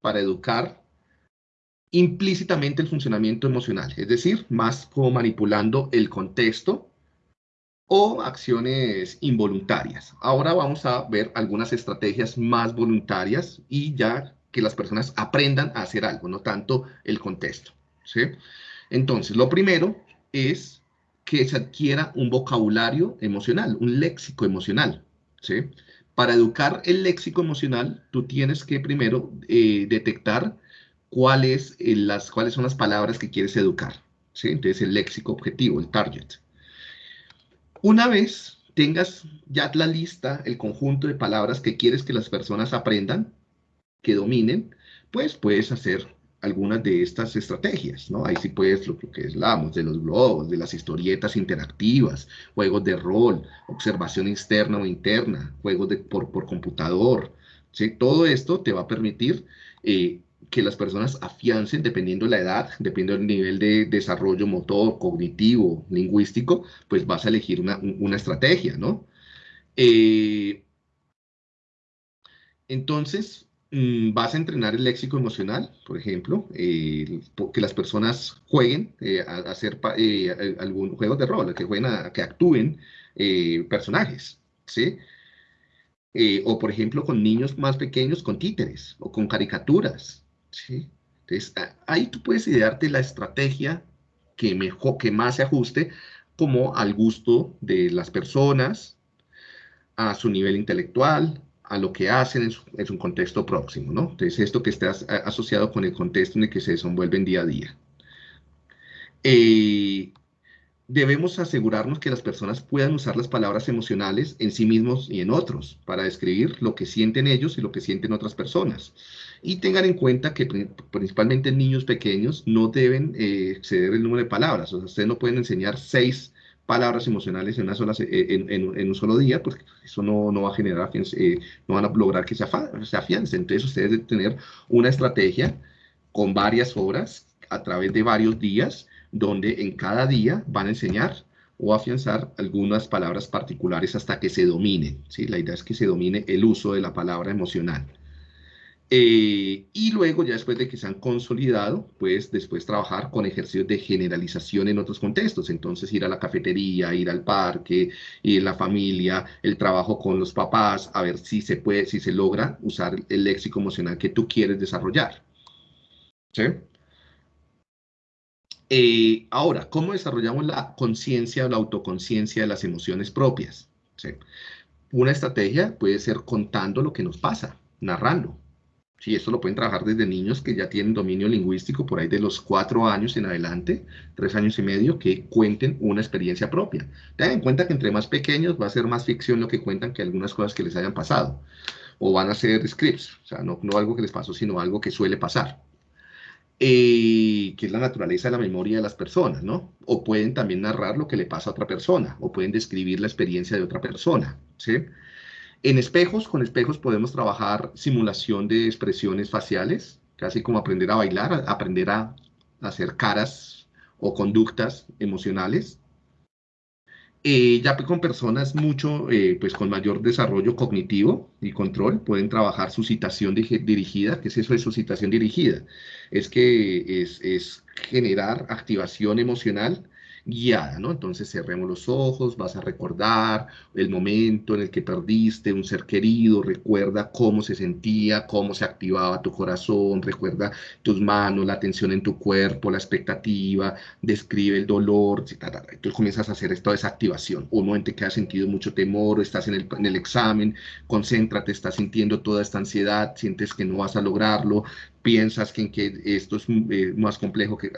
para educar implícitamente el funcionamiento emocional, es decir, más como manipulando el contexto o acciones involuntarias. Ahora vamos a ver algunas estrategias más voluntarias y ya que las personas aprendan a hacer algo, no tanto el contexto. ¿sí? Entonces, lo primero es que se adquiera un vocabulario emocional, un léxico emocional. ¿sí? Para educar el léxico emocional, tú tienes que primero eh, detectar cuáles, eh, las, cuáles son las palabras que quieres educar. Entonces, el léxico objetivo, el target. Una vez tengas ya la lista, el conjunto de palabras que quieres que las personas aprendan, que dominen, pues puedes hacer algunas de estas estrategias, ¿no? Ahí sí puedes lo, que hablamos de los blogs, de las historietas interactivas, juegos de rol, observación externa o interna, juegos de, por, por computador, ¿sí? Todo esto te va a permitir eh, que las personas afiancen, dependiendo de la edad, dependiendo del nivel de desarrollo motor, cognitivo, lingüístico, pues vas a elegir una, una estrategia, ¿no? Eh, entonces, vas a entrenar el léxico emocional, por ejemplo, eh, que las personas jueguen eh, a, hacer eh, algún juego de rol, que jueguen a, que actúen personajes, ¿sí? o por ejemplo con niños más pequeños con títeres o con caricaturas, ¿sí? Entonces ahí tú puedes idearte la estrategia que, mejor, que más se ajuste como al gusto de las personas, a su nivel intelectual, a lo que hacen es, un contexto próximo, ¿no? Entonces, esto que está asociado con el contexto en el que se desenvuelven día a día. Eh, debemos asegurarnos que las personas puedan usar las palabras emocionales en sí mismos y en otros para describir lo que sienten ellos y lo que sienten otras personas. Y tengan en cuenta que principalmente niños pequeños no deben eh, exceder el número de palabras. O sea, ustedes no pueden enseñar seis palabras emocionales en, una sola, eh, en, un solo día, pues eso no, no va a generar, eh, no van a lograr que se, se afiancen. Entonces ustedes deben tener una estrategia con varias horas a través de varios días, donde en cada día van a enseñar o afianzar algunas palabras particulares hasta que se dominen. ¿sí? La idea es que se domine el uso de la palabra emocional. Eh, y luego, ya después de que se han consolidado, pues después trabajar con ejercicios de generalización en otros contextos. Entonces, ir a la cafetería, ir al parque, ir a la familia, el trabajo con los papás, a ver si se puede, si se logra usar el léxico emocional que tú quieres desarrollar. ¿Sí? Eh, ahora, ¿cómo desarrollamos la conciencia o la autoconciencia de las emociones propias? ¿Sí? Una estrategia puede ser contando lo que nos pasa, narrando. Sí, esto lo pueden trabajar desde niños que ya tienen dominio lingüístico por ahí de los cuatro años en adelante, tres años y medio, que cuenten una experiencia propia. Tengan en cuenta que entre más pequeños va a ser más ficción lo que cuentan que algunas cosas que les hayan pasado. O van a ser scripts, o sea, no, algo que les pasó, sino algo que suele pasar. Eh, que es la naturaleza de la memoria de las personas, ¿no? O pueden también narrar lo que le pasa a otra persona, o pueden describir la experiencia de otra persona, ¿sí? En espejos, con espejos podemos trabajar simulación de expresiones faciales, casi como aprender a bailar, aprender a hacer caras o conductas emocionales. Eh, ya con personas mucho, eh, pues con mayor desarrollo cognitivo y control, pueden trabajar su citación dirigida. ¿Qué es eso de su citación dirigida? Es que es, es generar activación emocional guiada, ¿no? Entonces cerremos los ojos, vas a recordar el momento en el que perdiste un ser querido, recuerda cómo se sentía, cómo se activaba tu corazón, recuerda tus manos, la tensión en tu cuerpo, la expectativa, describe el dolor, entonces comienzas a hacer toda esa activación. Un momento en que has sentido mucho temor, estás en el, en el examen, concéntrate, estás sintiendo toda esta ansiedad, sientes que no vas a lograrlo, piensas que, en que esto es eh, más complejo, que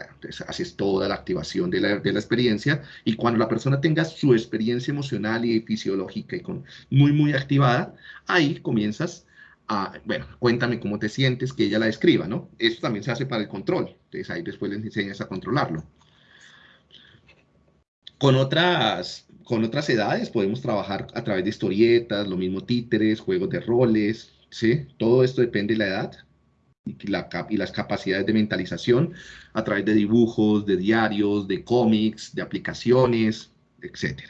haces toda la activación de la, de la, experiencia y cuando la persona tenga su experiencia emocional y fisiológica y con, muy, muy activada, ahí comienzas a, bueno, cuéntame cómo te sientes, que ella la describa, ¿no? Esto también se hace para el control, entonces ahí después les enseñas a controlarlo. Con otras, con otras edades podemos trabajar a través de historietas, lo mismo títeres, juegos de roles, ¿sí? Todo esto depende de la edad y, las capacidades de mentalización a través de dibujos, de diarios, de cómics, de aplicaciones, etc.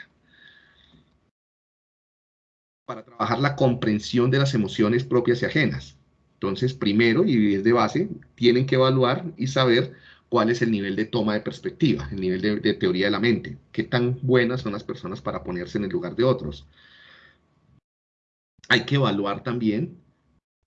Para trabajar la comprensión de las emociones propias y ajenas. Entonces, primero, y es de base, tienen que evaluar y saber cuál es el nivel de toma de perspectiva, el nivel de, teoría de la mente, qué tan buenas son las personas para ponerse en el lugar de otros. Hay que evaluar también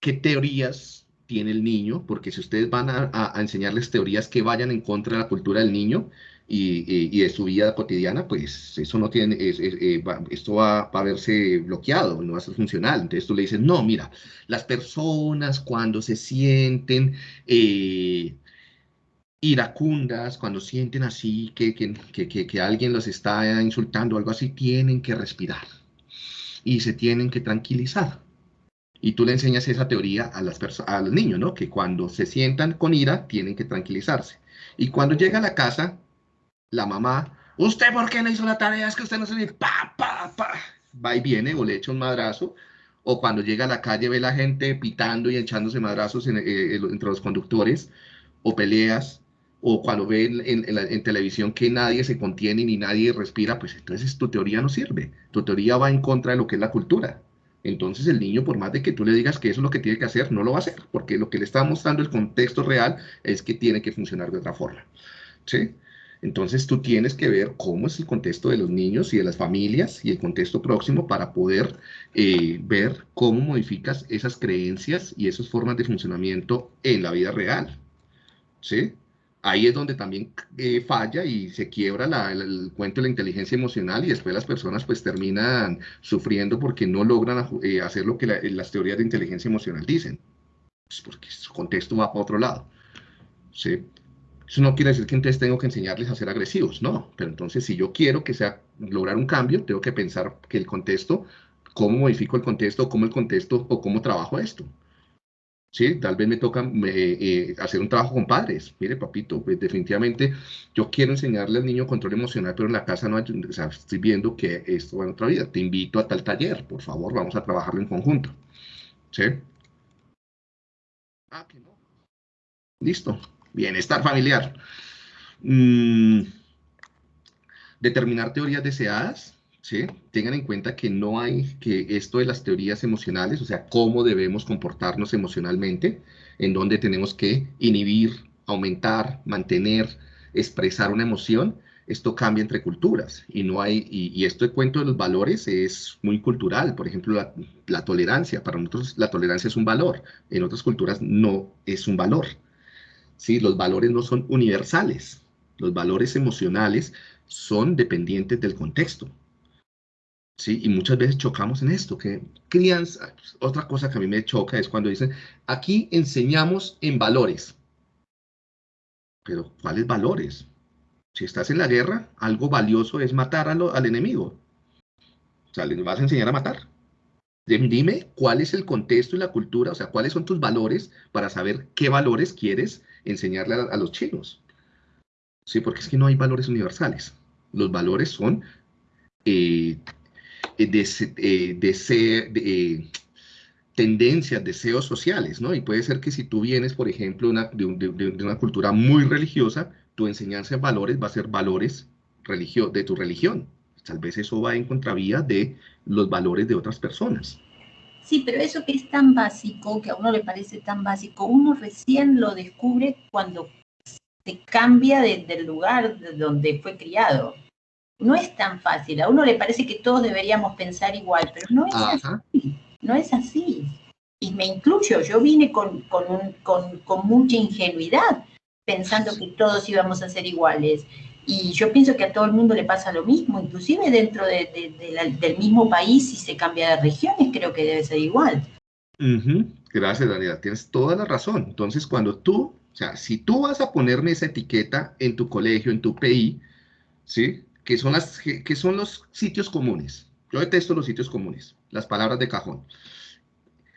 qué teorías tiene el niño, porque si ustedes van a, enseñarles teorías que vayan en contra de la cultura del niño y, de su vida cotidiana, pues eso no tiene, eh, esto va, a verse bloqueado, no va a ser funcional. Entonces tú le dices, no, mira, las personas cuando se sienten eh, iracundas, cuando sienten así que, que, que, alguien los está insultando o algo así, tienen que respirar y se tienen que tranquilizar. Y tú le enseñas esa teoría a, las a los niños, ¿no? Que cuando se sientan con ira, tienen que tranquilizarse. Y cuando llega a la casa, la mamá, ¿usted por qué no hizo la tarea? Es que usted no se pa, pa, pa. Va y viene o le echa un madrazo. O cuando llega a la calle ve la gente pitando y echándose madrazos eh, entre los conductores. O peleas o cuando ven en, televisión que nadie se contiene ni nadie respira, pues entonces tu teoría no sirve. Tu teoría va en contra de lo que es la cultura. Entonces el niño, por más de que tú le digas que eso es lo que tiene que hacer, no lo va a hacer, porque lo que le está mostrando el contexto real es que tiene que funcionar de otra forma. ¿sí? Entonces tú tienes que ver cómo es el contexto de los niños y de las familias y el contexto próximo para poder eh, ver cómo modificas esas creencias y esas formas de funcionamiento en la vida real. ¿sí? Ahí es donde también eh, falla y se quiebra el, cuento de la inteligencia emocional y después las personas pues terminan sufriendo porque no logran eh, hacer lo que las teorías de inteligencia emocional dicen, pues porque su contexto va para otro lado. ¿sí? Eso no quiere decir que entonces tengo que enseñarles a ser agresivos, no, pero entonces si yo quiero que sea lograr un cambio, tengo que pensar que el contexto, cómo modifico el contexto, cómo el contexto o cómo trabajo esto. ¿Sí? Tal vez me toca eh, hacer un trabajo con padres. Mire, papito, pues definitivamente yo quiero enseñarle al niño control emocional, pero en la casa no hay, o sea, estoy viendo que esto va en otra vida. Te invito a tal taller, por favor, vamos a trabajarlo en conjunto. ¿Sí? Ah, que no. Listo. Bienestar familiar. Mm, determinar teorías deseadas. ¿Sí? Tengan en cuenta que no hay que esto de las teorías emocionales, o sea, cómo debemos comportarnos emocionalmente, en donde tenemos que inhibir, aumentar, mantener, expresar una emoción, esto cambia entre culturas. Y no hay, y, esto de cuento de los valores es muy cultural, por ejemplo, la, la, tolerancia, para nosotros la tolerancia es un valor, en otras culturas no es un valor, ¿sí? Los valores no son universales, los valores emocionales son dependientes del contexto, ¿sí? Y muchas veces chocamos en esto, que crianza, otra cosa que a mí me choca es cuando dicen, aquí enseñamos en valores. Pero, ¿cuáles valores? Si estás en la guerra, algo valioso es matar al enemigo. O sea, le vas a enseñar a matar. Dime cuál es el contexto y la cultura, o sea, cuáles son tus valores para saber qué valores quieres enseñarle a, los chinos. Sí, porque es que no hay valores universales. Los valores son eh, eh, de, eh, tendencias, deseos sociales, ¿no? Y puede ser que si tú vienes, por ejemplo, de, una cultura muy religiosa, tu enseñanza de valores va a ser valores religio de tu religión. Tal vez eso va en contravía de los valores de otras personas. Sí, pero eso que es tan básico, que a uno le parece tan básico, uno recién lo descubre cuando se cambia del lugar donde fue criado no es tan fácil. A uno le parece que todos deberíamos pensar igual, pero no es así. No es así. Y me incluyo, yo vine con, con, mucha ingenuidad, pensando que todos íbamos a ser iguales. Y yo pienso que a todo el mundo le pasa lo mismo, inclusive dentro del mismo país, si se cambia de regiones, creo que debe ser igual. Gracias, Daniela, tienes toda la razón. Entonces, cuando tú, o sea, si tú vas a ponerme esa etiqueta en tu colegio, en tu PI, ¿sí? Que son, las, que son los sitios comunes. Yo detesto los sitios comunes, las palabras de cajón.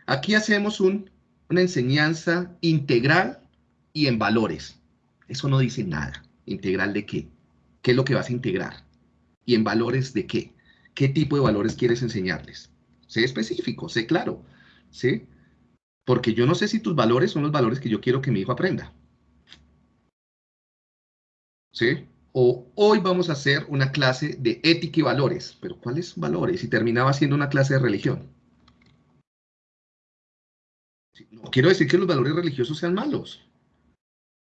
Aquí hacemos un, una enseñanza integral y en valores. Eso no dice nada. ¿Integral de qué? ¿Qué es lo que vas a integrar? ¿Y en valores de qué? ¿Qué tipo de valores quieres enseñarles? Sé específico, sé claro, ¿sí? Porque yo no sé si tus valores son los valores que yo quiero que mi hijo aprenda. ¿Sí? O hoy vamos a hacer una clase de ética y valores. Pero ¿cuáles valores? Y terminaba siendo una clase de religión. No quiero decir que los valores religiosos sean malos,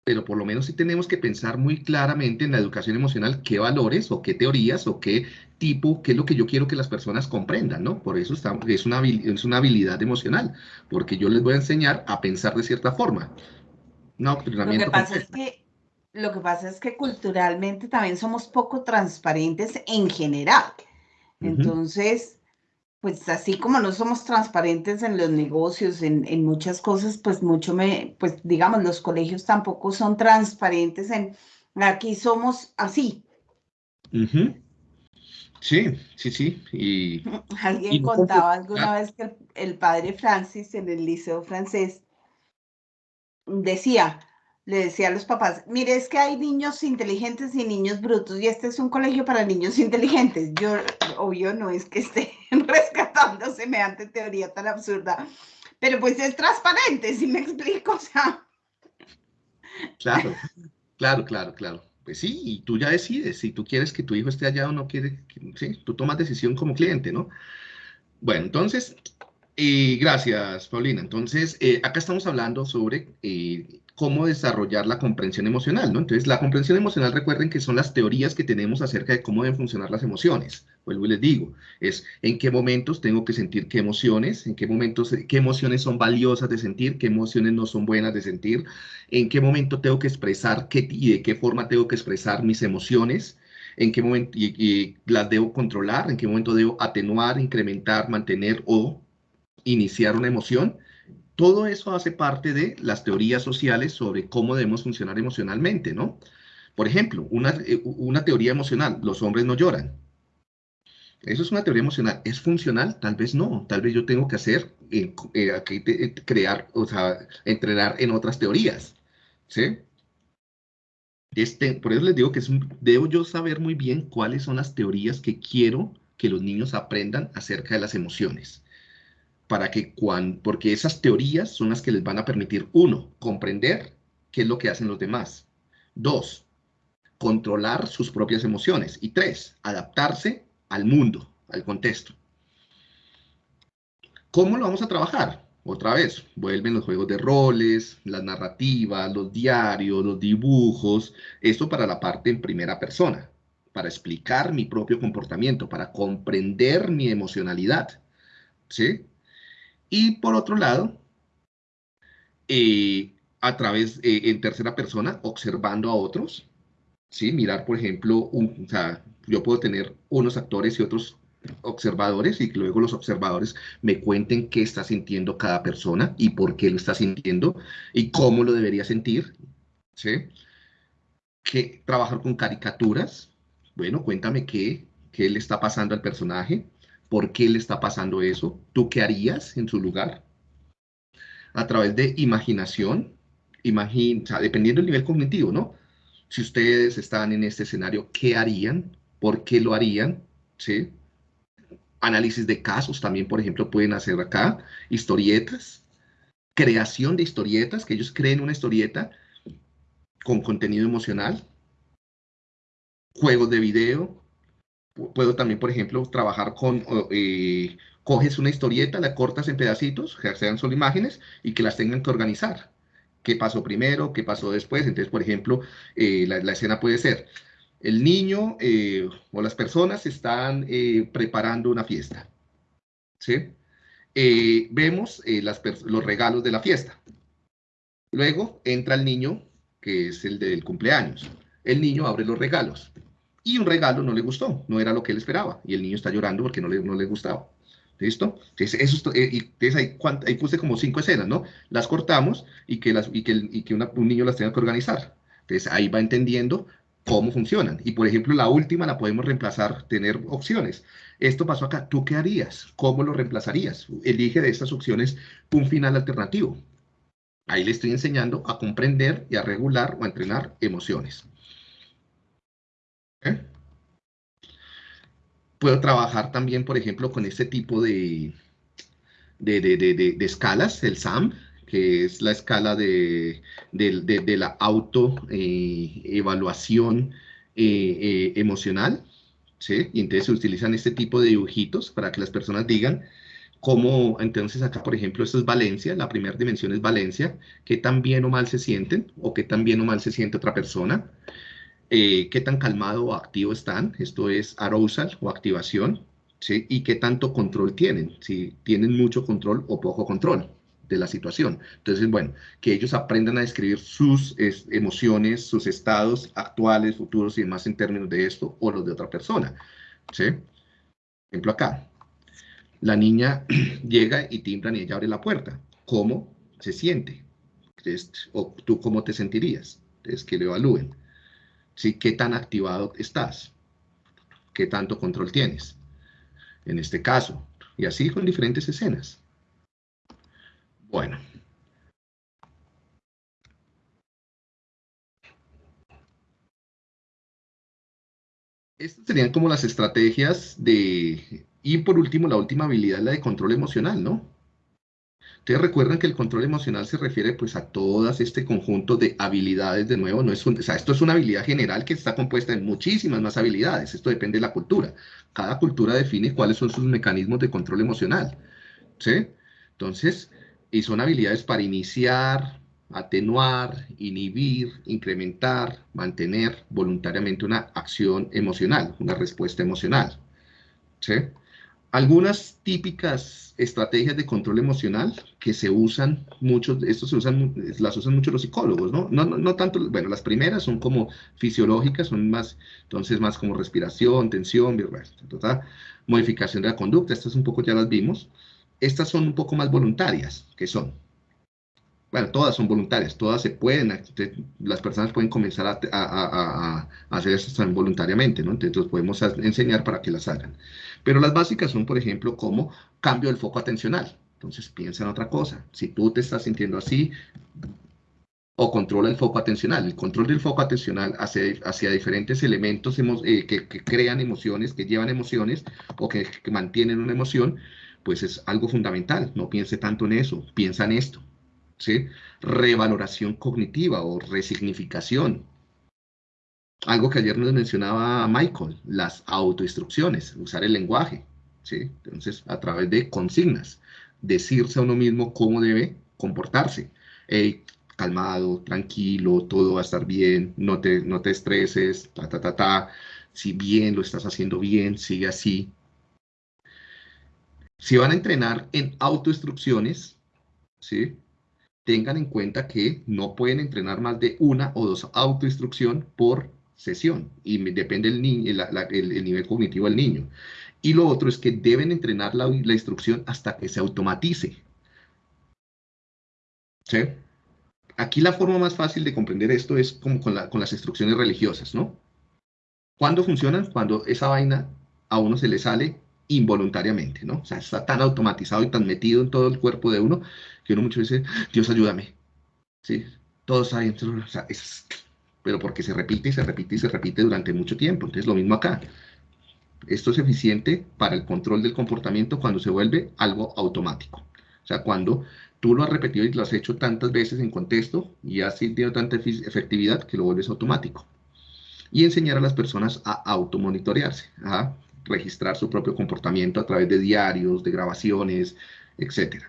pero por lo menos sí tenemos que pensar muy claramente en la educación emocional qué valores o qué teorías o qué tipo, qué es lo que yo quiero que las personas comprendan, ¿no? Por eso está, es, una, es una habilidad emocional, porque yo les voy a enseñar a pensar de cierta forma. No, lo que pasa es que lo que pasa es que culturalmente también somos poco transparentes en general. Entonces, pues así como no somos transparentes en los negocios, en, muchas cosas, pues mucho me, pues digamos, los colegios tampoco son transparentes en, aquí somos así. Sí, sí, sí. Y, Alguien contaba alguna vez que el, padre Francis en el liceo francés decía, le decía a los papás, mire, es que hay niños inteligentes y niños brutos, y este es un colegio para niños inteligentes. Yo, obvio, no es que esté rescatando semejante teoría tan absurda, pero pues es transparente, si me explico, o sea. Claro, claro, claro, claro. Pues sí, y tú ya decides si tú quieres que tu hijo esté allá o no quieres, sí, tú tomas decisión como cliente, ¿no? Bueno, entonces, y gracias, Paulina. Entonces, eh, acá estamos hablando sobre eh, cómo desarrollar la comprensión emocional, ¿no? Entonces, la comprensión emocional, recuerden que son las teorías que tenemos acerca de cómo deben funcionar las emociones. Vuelvo y les digo, es en qué momentos tengo que sentir qué emociones, en qué momentos, qué emociones son valiosas de sentir, qué emociones no son buenas de sentir, en qué momento tengo que expresar qué, y de qué forma tengo que expresar mis emociones, en qué momento las debo controlar, en qué momento debo atenuar, incrementar, mantener o iniciar una emoción todo eso hace parte de las teorías sociales sobre cómo debemos funcionar emocionalmente, ¿no? Por ejemplo, una, eh, teoría emocional, los hombres no lloran. Eso es una teoría emocional. ¿Es funcional? Tal vez no. Tal vez yo tengo que hacer, eh, eh, crear, o sea, entrenar en otras teorías. ¿Sí? Este, por eso les digo que debo yo saber muy bien cuáles son las teorías que quiero que los niños aprendan acerca de las emociones para que cuando, porque esas teorías son las que les van a permitir, uno, comprender qué es lo que hacen los demás. Dos, controlar sus propias emociones. Y tres, adaptarse al mundo, al contexto. ¿Cómo lo vamos a trabajar? Otra vez, vuelven los juegos de roles, las narrativas, los diarios, los dibujos, esto para la parte en primera persona, para explicar mi propio comportamiento, para comprender mi emocionalidad, ¿sí? Y por otro lado, eh, a través, eh, en tercera persona, observando a otros, ¿sí? Mirar, por ejemplo, un, o sea, yo puedo tener unos actores y otros observadores y luego los observadores me cuenten qué está sintiendo cada persona y por qué lo está sintiendo y cómo lo debería sentir, ¿sí? Que trabajar con caricaturas, bueno, cuéntame qué, qué le está pasando al personaje, por qué le está pasando eso, tú qué harías en su lugar. A través de imaginación, dependiendo del nivel cognitivo, ¿no? Si ustedes están en este escenario, ¿qué harían? ¿Por qué lo harían? ¿Sí? Análisis de casos también, por ejemplo, pueden hacer acá. Historietas. Creación de historietas, que ellos creen una historieta con contenido emocional. Juegos de video, Puedo también, por ejemplo, trabajar con, eh, coges una historieta, la cortas en pedacitos, que sean solo imágenes, y que las tengan que organizar. ¿Qué pasó primero? ¿Qué pasó después? Entonces, por ejemplo, eh, la, escena puede ser, el niño eh, o las personas están preparando una fiesta. ¿Sí? vemos los regalos de la fiesta. Luego entra el niño, que es el del cumpleaños. El niño abre los regalos y un regalo no le gustó, no era lo que él esperaba, y el niño está llorando porque no le, no le gustaba. ¿Listo? Entonces, eso, eh, y entonces ahí, ahí, puse como cinco escenas, ¿no? Las cortamos y que, las, y que, y que un niño las tenga que organizar. Entonces ahí va entendiendo cómo funcionan. Y por ejemplo, la última la podemos reemplazar, tener opciones. Esto pasó acá, ¿tú qué harías? ¿Cómo lo reemplazarías? Elige de estas opciones un final alternativo. Ahí le estoy enseñando a comprender y a regular o a entrenar emociones. Puedo trabajar también, por ejemplo, con este tipo de, de, escalas, el SAM, que es la escala de, la autoevaluación eh, eh, emocional. ¿sí? Y entonces se utilizan este tipo de dibujitos para que las personas digan cómo, entonces acá, por ejemplo, esto es Valencia, la primera dimensión es Valencia, qué tan bien o mal se sienten, o qué tan bien o mal se siente otra persona, eh, qué tan calmado o activo están, esto es arousal o activación, y qué tanto control tienen, si tienen mucho control o poco control de la situación. Entonces, bueno, que ellos aprendan a describir sus emociones, sus estados actuales, futuros y demás en términos de esto o los de otra persona. ¿sí? Ejemplo acá. La niña llega y timbran y ella abre la puerta. ¿Cómo se siente? ¿O tú cómo te sentirías? Es que lo evalúen. ¿Sí? ¿Qué tan activado estás? ¿Qué tanto control tienes? En este caso. Y así con diferentes escenas. Bueno. Estas serían como las estrategias de... Y por último, la última habilidad, la de control emocional, ¿no? Ustedes recuerdan que el control emocional se refiere pues a todas este conjunto de habilidades, de nuevo, no es esto es una habilidad general que está compuesta de muchísimas más habilidades, esto depende de la cultura. Cada cultura define cuáles son sus mecanismos de control emocional, ¿sí? Entonces, y son habilidades para iniciar, atenuar, inhibir, incrementar, mantener voluntariamente una acción emocional, una respuesta emocional. ¿sí? Algunas típicas estrategias de control emocional que se usan mucho, esto se usan, las usan mucho los psicólogos, ¿no? No, no, tanto, bueno, las primeras son como fisiológicas, son más, entonces más como respiración, tensión, modificación de la conducta, estas un poco ya las vimos. Estas son un poco más voluntarias, que son bueno, todas son voluntarias, todas se pueden, las personas pueden comenzar a, hacer esto voluntariamente, ¿no? Entonces podemos enseñar para que las hagan. Pero las básicas son, por ejemplo, como cambio del foco atencional. Entonces piensa en otra cosa. Si tú te estás sintiendo así, o controla el foco atencional. El control del foco atencional hacia, hacia diferentes elementos eh, que, crean emociones, que llevan emociones, o que, que mantienen una emoción, pues es algo fundamental. No piense tanto en eso, piensa en esto. ¿Sí? Revaloración cognitiva o resignificación. Algo que ayer nos mencionaba Michael, las autoinstrucciones, usar el lenguaje, ¿sí? Entonces, a través de consignas, decirse a uno mismo cómo debe comportarse. calmado, tranquilo, todo va a estar bien, no te, no te estreses, ta, ta, ta, ta. Si bien lo estás haciendo bien, sigue así. Si van a entrenar en autoinstrucciones, ¿sí? Tengan en cuenta que no pueden entrenar más de una o dos autoinstrucción por sesión y depende el, el, nivel cognitivo del niño. Y lo otro es que deben entrenar la, instrucción hasta que se automatice. ¿Sí? Aquí la forma más fácil de comprender esto es como con, con las instrucciones religiosas, ¿no? ¿Cuándo funcionan? Cuando esa vaina a uno se le sale involuntariamente, ¿no? O sea, está tan automatizado y tan metido en todo el cuerpo de uno que uno muchas veces, Dios ayúdame, ¿sí? Todos adentro, o sea, es, pero porque se repite y se repite y se repite durante mucho tiempo. Entonces, lo mismo acá. Esto es eficiente para el control del comportamiento cuando se vuelve algo automático. O sea, cuando tú lo has repetido y lo has hecho tantas veces en contexto y has tenido tanta efectividad que lo vuelves automático. Y enseñar a las personas a automonitorearse, a registrar su propio comportamiento a través de diarios, de grabaciones, etc.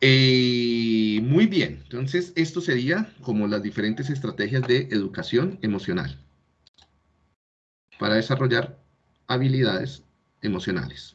Eh, muy bien, entonces esto sería como las diferentes estrategias de educación emocional para desarrollar habilidades emocionales.